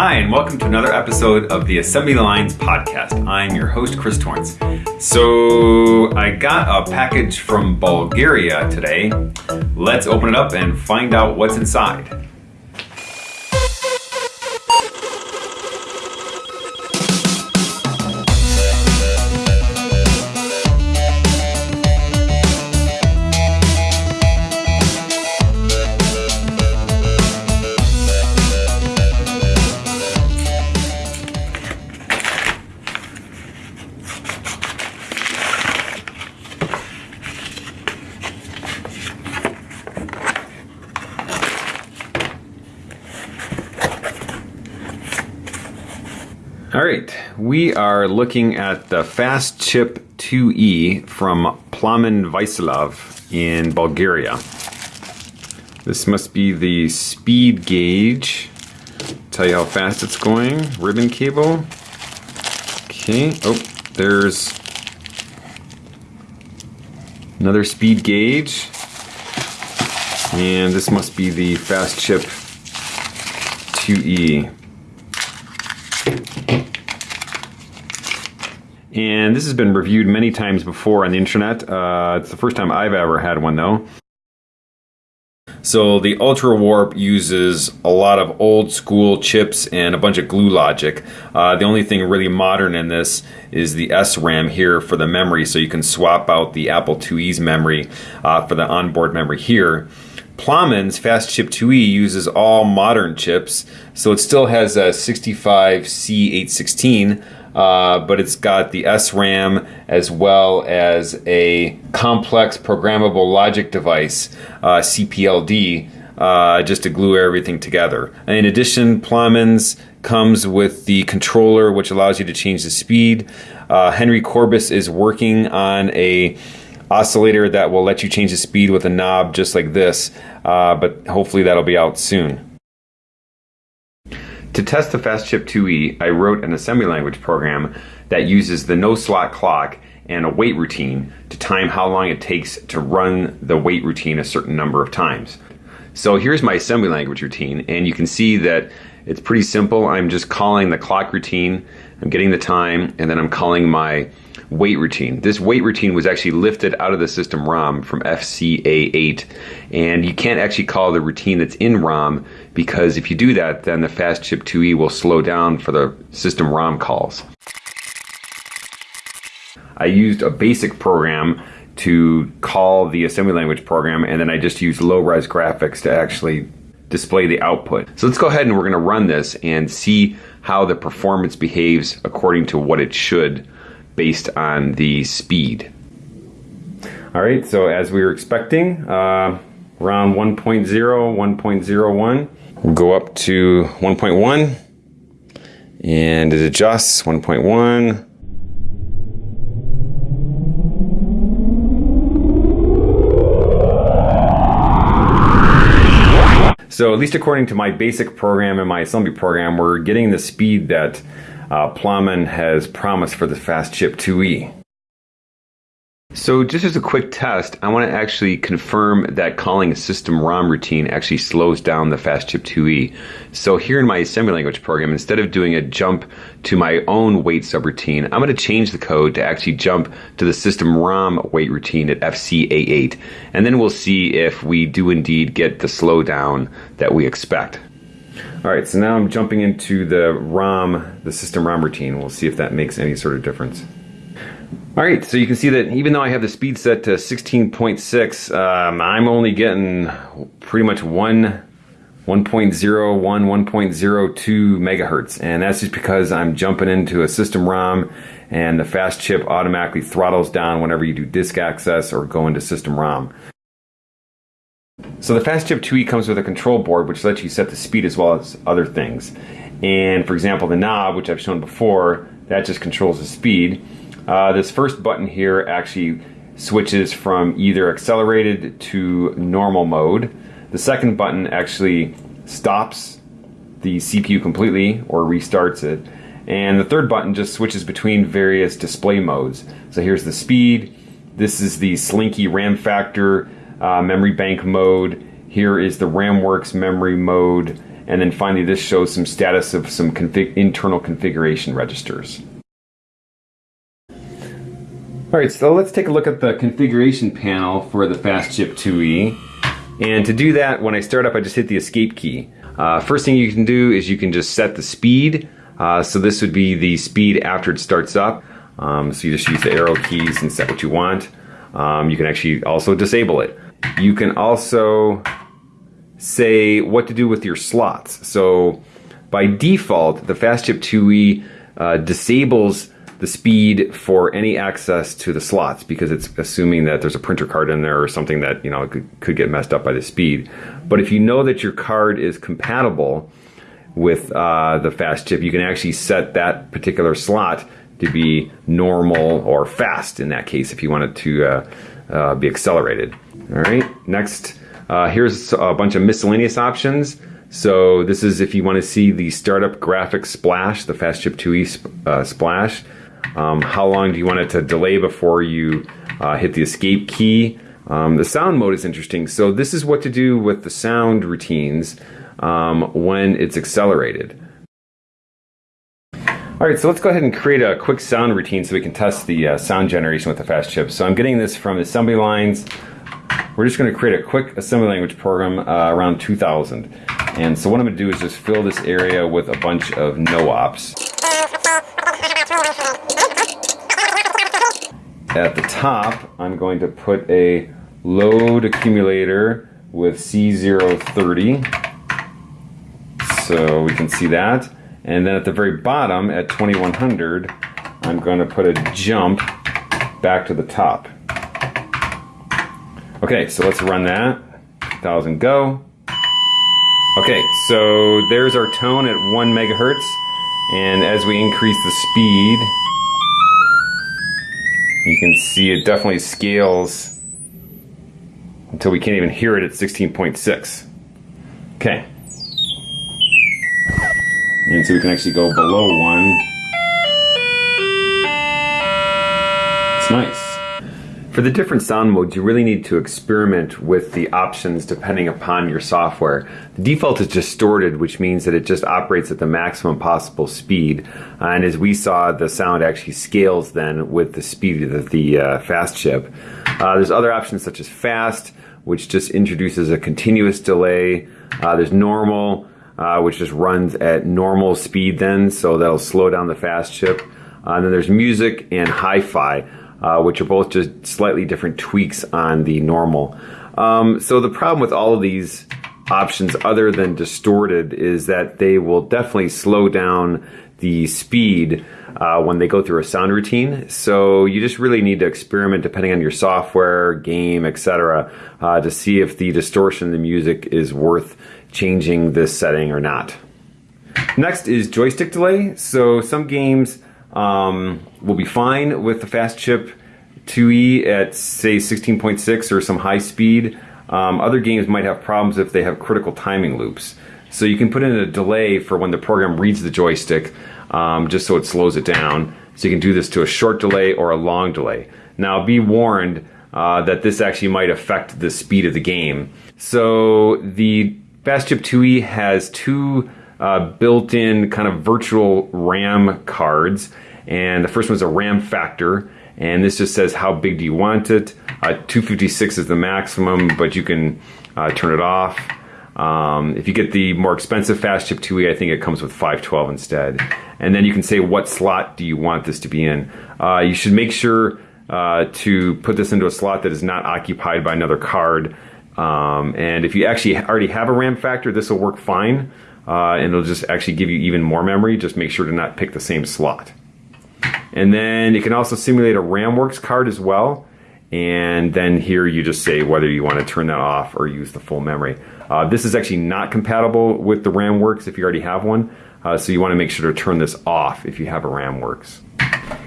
Hi, and welcome to another episode of the Assembly Lines podcast. I'm your host, Chris Torrence. So, I got a package from Bulgaria today. Let's open it up and find out what's inside. All right, we are looking at the Fast Chip 2E from Plamen Vaysilov in Bulgaria. This must be the speed gauge. Tell you how fast it's going. Ribbon cable. Okay, oh, there's another speed gauge. And this must be the Fast Chip 2E. And this has been reviewed many times before on the internet. Uh, it's the first time I've ever had one though. So the Ultra Warp uses a lot of old school chips and a bunch of glue logic. Uh, the only thing really modern in this is the SRAM here for the memory, so you can swap out the Apple IIe's memory uh, for the onboard memory here. Plamen's Fast Chip 2E uses all modern chips, so it still has a 65C816 uh, but it's got the SRAM as well as a complex programmable logic device, uh, CPLD, uh, just to glue everything together. In addition, Plamen's comes with the controller, which allows you to change the speed. Uh, Henry Courbis is working on a oscillator that will let you change the speed with a knob just like this, uh, but hopefully that'll be out soon. To test the FastChip 2E, I wrote an assembly language program that uses the no slot clock and a wait routine to time how long it takes to run the wait routine a certain number of times. So here's my assembly language routine, and you can see that it's pretty simple. I'm just calling the clock routine, I'm getting the time, and then I'm calling my wait routine. This wait routine was actually lifted out of the system ROM from FCA8, and you can't actually call the routine that's in ROM because if you do that, then the FastChip 2E will slow down for the system ROM calls. I used a basic program to call the assembly language program, and then I just used low-res graphics to actually display the output. So let's go ahead and we're going to run this and see how the performance behaves according to what it should based on the speed. All right, so as we were expecting, uh, around 1.0, 1.01, we'll go up to 1.1 and it adjusts 1.1. So at least according to my basic program and my assembly program, we're getting the speed that uh, has promised for the Fast Chip 2E. So just as a quick test, I want to actually confirm that calling a system ROM routine actually slows down the FastChip 2E. So here in my assembly language program, instead of doing a jump to my own wait subroutine, I'm going to change the code to actually jump to the system ROM wait routine at FCA8. And then we'll see if we do indeed get the slowdown that we expect. All right, so now I'm jumping into the ROM, the system ROM routine. We'll see if that makes any sort of difference. All right, so you can see that even though I have the speed set to 16.6, um, I'm only getting pretty much one 1.01, 1.02 megahertz. And that's just because I'm jumping into a system ROM and the fast chip automatically throttles down whenever you do disk access or go into system ROM. So the Fast Chip 2E comes with a control board which lets you set the speed as well as other things. And for example, the knob, which I've shown before, that just controls the speed. Uh, this first button here actually switches from either accelerated to normal mode. The second button actually stops the CPU completely or restarts it. And the third button just switches between various display modes. So here's the speed. This is the Slinky RAM factor uh, memory bank mode. Here is the RamWorks memory mode. And then finally, this shows some status of some config internal configuration registers. All right, so let's take a look at the configuration panel for the FastChip 2E. And to do that, when I start up, I just hit the escape key. Uh, first thing you can do is you can just set the speed. Uh, so this would be the speed after it starts up. Um, so you just use the arrow keys and set what you want. Um, you can actually also disable it. You can also say what to do with your slots. So by default, the FastChip 2E uh, disables the speed for any access to the slots because it's assuming that there's a printer card in there or something that you know could, could get messed up by the speed. But if you know that your card is compatible with uh, the FastChip, you can actually set that particular slot to be normal or fast in that case if you want it to uh, uh, be accelerated. All right, next, uh, here's a bunch of miscellaneous options. So this is if you want to see the startup graphics splash, the FastChip 2E sp uh, splash. Um, how long do you want it to delay before you uh, hit the escape key? Um, the sound mode is interesting. So this is what to do with the sound routines um, when it's accelerated. All right, so let's go ahead and create a quick sound routine so we can test the uh, sound generation with the fast chip. So I'm getting this from assembly lines. We're just going to create a quick assembly language program uh, around 2000. And so what I'm going to do is just fill this area with a bunch of no-ops. At the top, I'm going to put a load accumulator with C030. So we can see that. And then at the very bottom at 2100, I'm going to put a jump back to the top. Okay, so let's run that. 1000 go. Okay, so there's our tone at 1 megahertz. And as we increase the speed, you can see it definitely scales until we can't even hear it at 16.6. Okay. And so we can actually go below one. It's nice. For the different sound modes, you really need to experiment with the options depending upon your software. The default is distorted, which means that it just operates at the maximum possible speed. Uh, and as we saw, the sound actually scales then with the speed of the uh, FastChip. Uh, there's other options such as fast, which just introduces a continuous delay. Uh, there's normal, uh, which just runs at normal speed then, so that'll slow down the FastChip. Uh, and then there's music and hi-fi, uh, which are both just slightly different tweaks on the normal. Um, so the problem with all of these options other than distorted is that they will definitely slow down the speed uh, when they go through a sound routine. So you just really need to experiment depending on your software, game, etc., uh, to see if the distortion in the music is worth changing this setting or not. Next is joystick delay. So some games um, will be fine with the FastChip 2E at say 16.6 or some high speed. Um, other games might have problems if they have critical timing loops. So you can put in a delay for when the program reads the joystick um, just so it slows it down. So you can do this to a short delay or a long delay. Now be warned uh, that this actually might affect the speed of the game. So the FastChip 2E has two uh, built-in kind of virtual RAM cards, and the first one is a RAM factor, and this just says how big do you want it. Uh, 256 is the maximum, but you can uh, turn it off. Um, if you get the more expensive FastChip 2E, I think it comes with 512 instead. And then you can say what slot do you want this to be in. Uh, you should make sure uh, to put this into a slot that is not occupied by another card. Um, and if you actually already have a RAM factor, this will work fine. Uh, and it'll just actually give you even more memory. Just make sure to not pick the same slot. And then it can also simulate a RamWorks card as well. And then here you just say whether you want to turn that off or use the full memory. Uh, this is actually not compatible with the RamWorks if you already have one. Uh, so you want to make sure to turn this off if you have a RamWorks.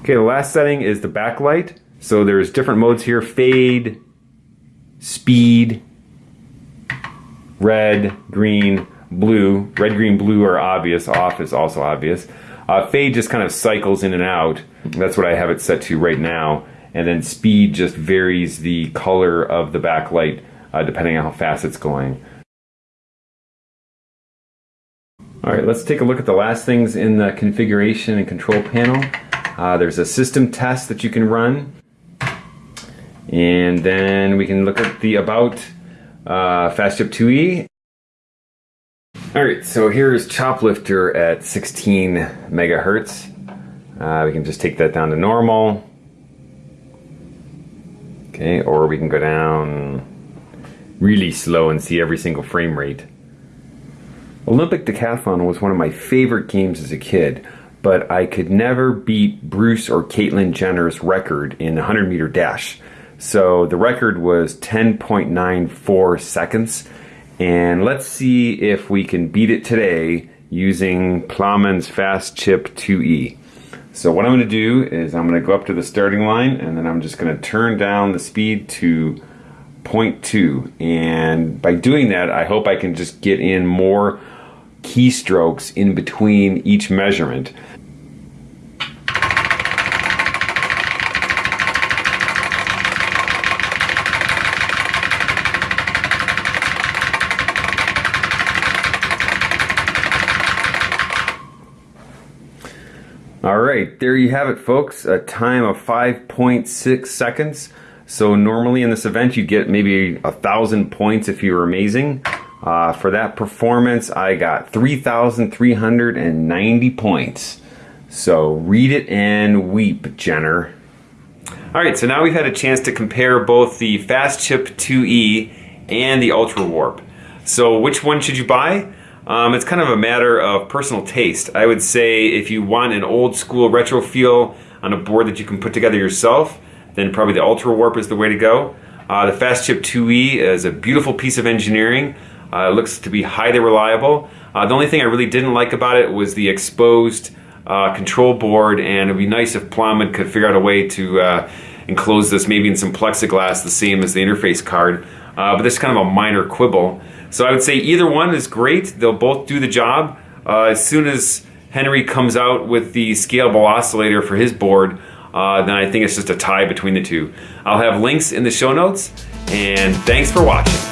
Okay, the last setting is the backlight. So there's different modes here, fade, speed, red, green, blue. Red, green, blue are obvious. Off is also obvious. Uh, fade just kind of cycles in and out. That's what I have it set to right now. And then speed just varies the color of the backlight uh, depending on how fast it's going. All right, let's take a look at the last things in the configuration and control panel. Uh, there's a system test that you can run. And then we can look at the about uh, FastChip 2E. All right, so here's Choplifter at 16 megahertz. Uh, we can just take that down to normal. Okay, or we can go down really slow and see every single frame rate. Olympic Decathlon was one of my favorite games as a kid, but I could never beat Bruce or Caitlyn Jenner's record in the 100 meter dash. So the record was 10.94 seconds, and let's see if we can beat it today using Plamen's Fast Chip 2E. So what I'm going to do is I'm going to go up to the starting line and then I'm just going to turn down the speed to 0.2 and by doing that I hope I can just get in more keystrokes in between each measurement. Right, there you have it, folks. A time of 5.6 seconds. So normally in this event, you get maybe a thousand points if you were amazing. Uh, for that performance, I got 3,390 points. So read it and weep, Jenner. All right, so now we've had a chance to compare both the Fast Chip 2E and the Ultra Warp. So which one should you buy? Um, it's kind of a matter of personal taste. I would say if you want an old school retro feel on a board that you can put together yourself, then probably the Ultra Warp is the way to go. Uh, the Fast Chip 2E is a beautiful piece of engineering. Uh, it looks to be highly reliable. Uh, the only thing I really didn't like about it was the exposed uh, control board and it'd be nice if Plamen could figure out a way to uh, enclose this maybe in some plexiglass the same as the interface card. Uh, but this is kind of a minor quibble. So I would say either one is great. They'll both do the job. Uh, as soon as Henry comes out with the scalable oscillator for his board, uh, then I think it's just a tie between the two. I'll have links in the show notes, and thanks for watching.